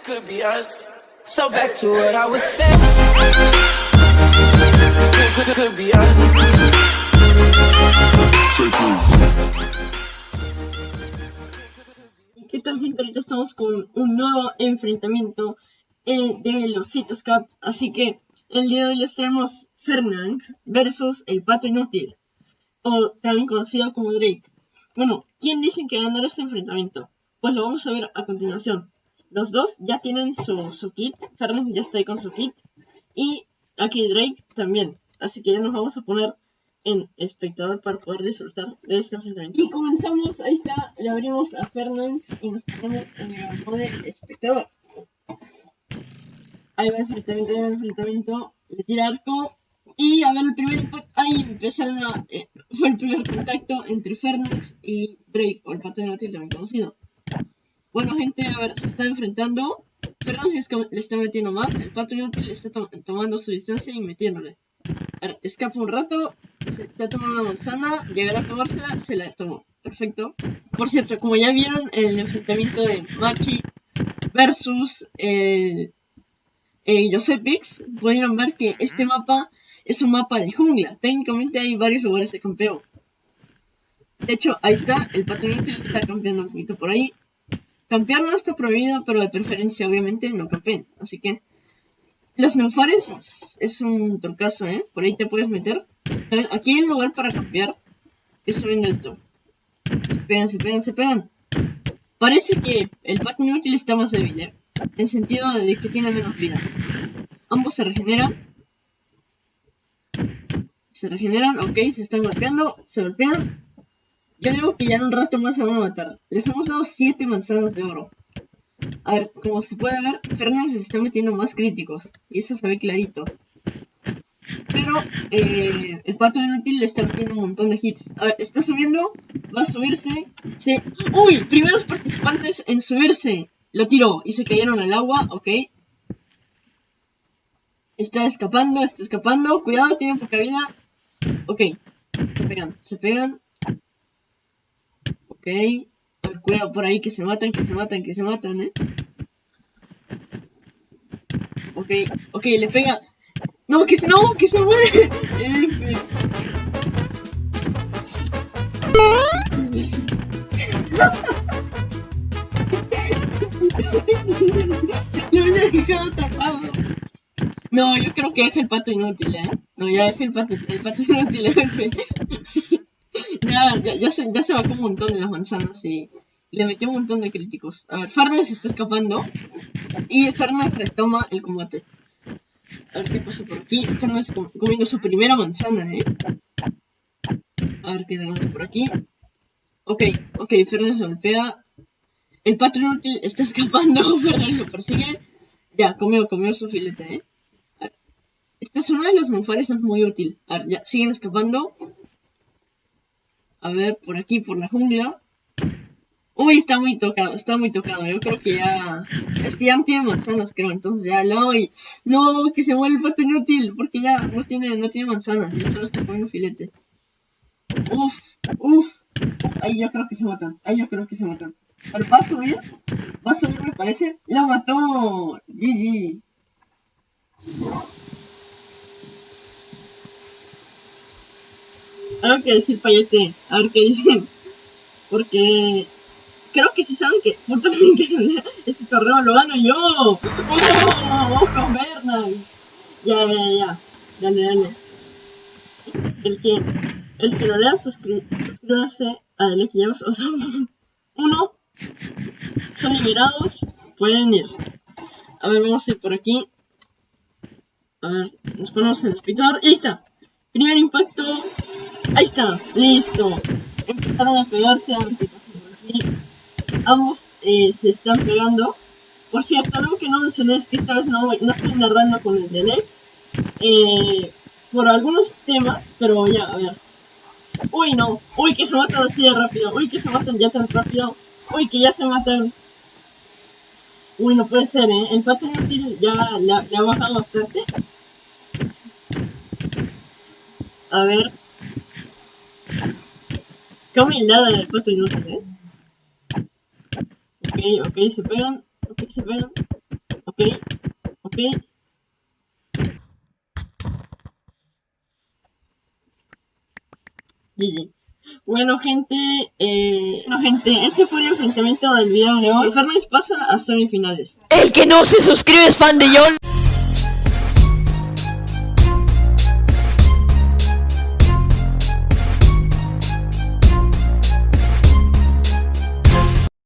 this could be us. So back to what I was saying. Could, could be us. ¿Qué tal gente? Ahorita estamos con un nuevo enfrentamiento eh, de los Citos Cup. Así que el día de hoy les traemos Fernand versus el Pato Inútil. O también conocido como Drake. Bueno, ¿quién dicen que ganará este enfrentamiento? Pues lo vamos a ver a continuación. Los dos ya tienen su, su kit. Fernand ya está ahí con su kit. Y aquí Drake también. Así que ya nos vamos a poner en espectador para poder disfrutar de este enfrentamiento. Y comenzamos, ahí está, le abrimos a Fernand y nos ponemos en el modo espectador. Ahí va el enfrentamiento, ahí va el enfrentamiento, le tira arco. Y a ver el primer impacto, ahí empezaron a, eh, fue el primer contacto entre Fernández y Drake, o el pato de Nautilus también conocido. Bueno gente, a ver, se está enfrentando. Fernández le está metiendo más, el pato inútil le está to tomando su distancia y metiéndole. A ver, escapa un rato, se está tomando una manzana, llegará a tomársela, se la tomó. Perfecto. Por cierto, como ya vieron el enfrentamiento de Machi versus el Josepix, pudieron ver que este mapa es un mapa de jungla. Técnicamente hay varios lugares de campeo. De hecho, ahí está, el patrón está campeando un poquito por ahí. Campear no está prohibido, pero de preferencia obviamente no campeen. Así que los neufares es un trucazo, ¿eh? Por ahí te puedes meter. Aquí hay un lugar para campear. Es subiendo esto. Se pegan, se pegan, se pegan. Parece que el pato inútil está más débil, ¿eh? En sentido de que tiene menos vida. Ambos se regeneran. Se regeneran, ok, se están golpeando, se golpean. Yo digo que ya en un rato más se van a matar. Les hemos dado 7 manzanas de oro. A ver, como se puede ver, Fernando se está metiendo más críticos. Y eso se ve clarito. Pero eh, el pato inútil le está metiendo un montón de hits. A ver, está subiendo, va a subirse. Se... ¡Uy! Primeros participantes en subirse. Lo tiró y se cayeron al agua, ok. Está escapando, está escapando. Cuidado, tiene poca vida. Ok, se pegan, se pegan. Ok. Cuidado por ahí que se matan, que se matan, que se matan, eh. Ok, ok, le pega. No, que se, no, que se muere. Lo hubiera dejado atrapado. No, yo creo que es el pato inútil, ¿eh? No, ya es el pato, el pato inútil, F. ya, ya, se, ya se bajó un montón de las manzanas y le metió un montón de críticos. A ver, Farnes se está escapando y Farnes retoma el combate. A ver qué pasa por aquí. Farnes comiendo su primera manzana, ¿eh? A ver qué tenemos por aquí. Ok, ok, Fernández golpea. El pato inútil está escapando, Fernández lo persigue. Ya, comió, comió su filete, ¿eh? Esta zona de los monfares es muy útil. A ver, ya, siguen escapando. A ver, por aquí, por la jungla. Uy, está muy tocado, está muy tocado. Yo creo que ya... Es que ya no tiene manzanas, creo. Entonces ya no... Y... No, que se muere el pato inútil. Porque ya no tiene, no tiene manzanas. Ya solo está comiendo filete. Uf, uf. Ahí yo creo que se matan. Ahí yo creo que se matan. Pero va a subir. Va a subir, me parece. ¡La mató! GG. Algo que decir, Payete. A ver qué dicen. Porque creo que si saben que puta que ese torneo lo gano yo. ¡Oh! ¡Ojo, Bernays! Ya, ya, ya. Dale, dale. El que, el que lo lea, suscríbase a Delec Games. O son uno. Son liberados. Pueden ir. A ver, vamos a ir por aquí. A ver, nos ponemos en el ahí está. Primer impacto. Ahí está. Listo. Empezaron a pegarse. A ver qué pasa aquí. Ambos eh, se están pegando. Por cierto, algo que no mencioné es que esta vez no, estoy narrando con el Delec. Eh, por algunos temas, pero ya, a ver. Uy, no. Uy, que se matan así de rápido. Uy, que se matan ya tan rápido. Uy, que ya se matan. Uy, no puede ser, ¿eh? El pato inútil ya ha bajado bastante. A ver. Qué humildad del pato inútil, ¿eh? Ok, ok, se pegan. Ok, se pegan. Ok, ok. GG. Bueno, gente, eh, bueno, gente, ese fue el enfrentamiento del video de hoy. Fernández pasa a semifinales. El que no se suscribe es fan de John.